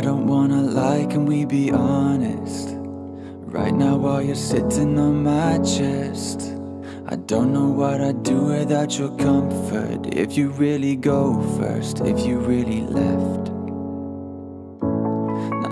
don't wanna lie, can we be honest? Right now while you're sitting on my chest I don't know what I'd do without your comfort. If you really go first, if you really left.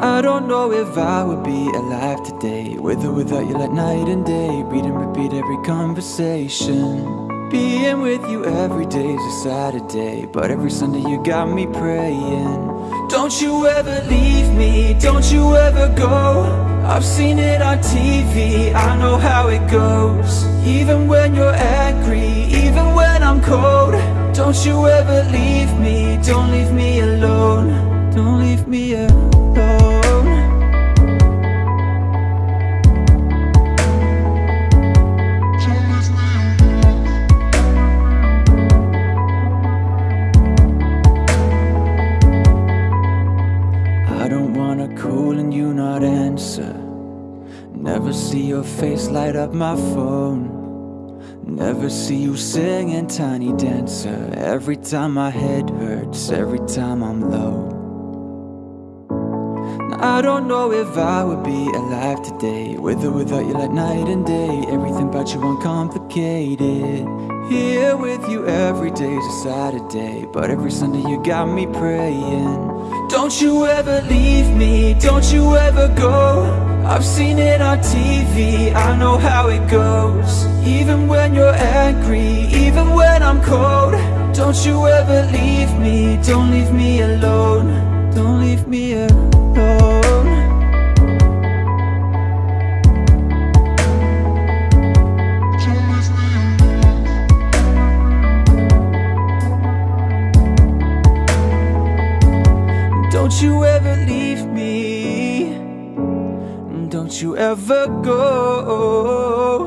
I don't know if I would be alive today With or without you like night and day. Read and repeat every conversation. Being with you every day's a Saturday But every Sunday you got me praying don't you ever leave me, don't you ever go. I've seen it on TV, I know how it goes. Even when you're angry, even when I'm cold. Don't you ever leave me, don't leave me alone. Don't leave me alone Never see your face light up my phone. Never see you singing Tiny Dancer. Every time my head hurts, every time I'm low I don't know if I would be alive today With or without you like night and day. Everything about you uncomplicated. Here with you every day's a Saturday But every Sunday you got me praying. Don't you ever leave me, don't you ever go. I've seen it on TV, I know how it goes. Even when you're angry, even when I'm cold. Don't you ever leave me, don't leave me alone Don't you ever leave me. Don't you ever go.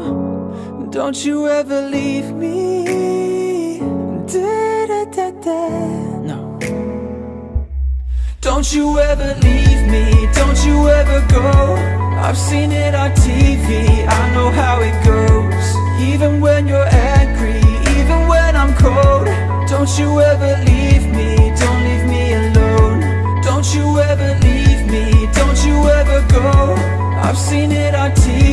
Don't you ever leave me. Da, da, da, da. No. Don't you ever leave me. Don't you ever go. I've seen it on TV I know how it goes. Even when you're angry I've seen it on TV,